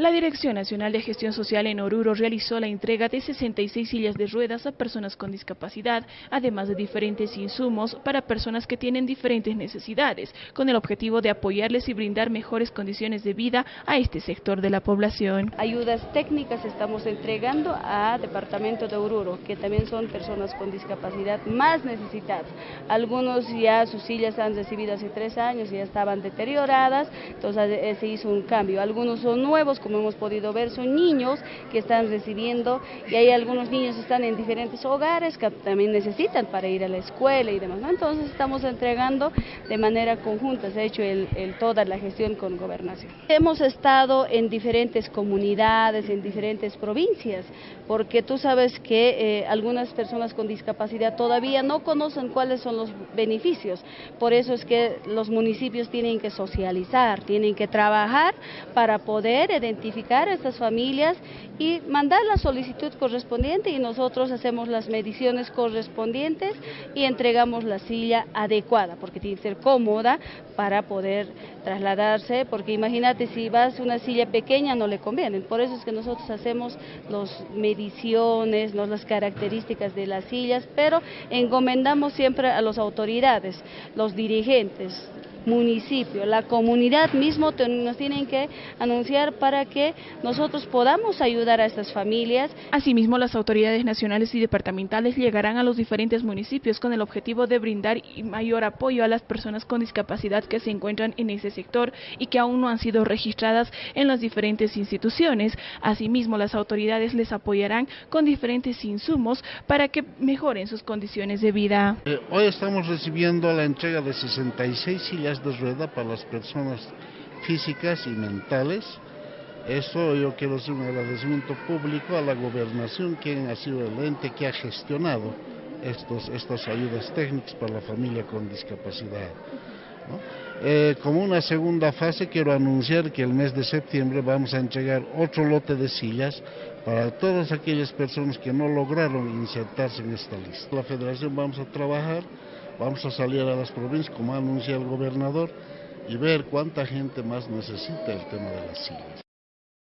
La Dirección Nacional de Gestión Social en Oruro realizó la entrega de 66 sillas de ruedas a personas con discapacidad, además de diferentes insumos para personas que tienen diferentes necesidades, con el objetivo de apoyarles y brindar mejores condiciones de vida a este sector de la población. Ayudas técnicas estamos entregando a Departamento de Oruro, que también son personas con discapacidad más necesitadas. Algunos ya sus sillas han recibido hace tres años y ya estaban deterioradas, entonces eh, se hizo un cambio. Algunos son nuevos, como hemos podido ver, son niños que están recibiendo y hay algunos niños que están en diferentes hogares que también necesitan para ir a la escuela y demás. Entonces estamos entregando de manera conjunta, se ha hecho el, toda la gestión con gobernación. Hemos estado en diferentes comunidades, en diferentes provincias, porque tú sabes que eh, algunas personas con discapacidad todavía no conocen cuáles son los beneficios. Por eso es que los municipios tienen que socializar, tienen que trabajar para poder identificar identificar a estas familias y mandar la solicitud correspondiente y nosotros hacemos las mediciones correspondientes y entregamos la silla adecuada, porque tiene que ser cómoda para poder trasladarse, porque imagínate si vas a una silla pequeña no le conviene, por eso es que nosotros hacemos las mediciones, las características de las sillas, pero encomendamos siempre a las autoridades, los dirigentes, municipio, la comunidad mismo nos tienen que anunciar para que nosotros podamos ayudar a estas familias. Asimismo, las autoridades nacionales y departamentales llegarán a los diferentes municipios con el objetivo de brindar mayor apoyo a las personas con discapacidad que se encuentran en ese sector y que aún no han sido registradas en las diferentes instituciones. Asimismo, las autoridades les apoyarán con diferentes insumos para que mejoren sus condiciones de vida. Eh, hoy estamos recibiendo la entrega de 66 sillas de rueda para las personas físicas y mentales. Eso yo quiero hacer un agradecimiento público a la gobernación, quien ha sido el ente que ha gestionado estos, estas ayudas técnicas para la familia con discapacidad. Eh, como una segunda fase quiero anunciar que el mes de septiembre vamos a entregar otro lote de sillas para todas aquellas personas que no lograron insertarse en esta lista. La federación vamos a trabajar Vamos a salir a las provincias, como ha el gobernador, y ver cuánta gente más necesita el tema de las sillas.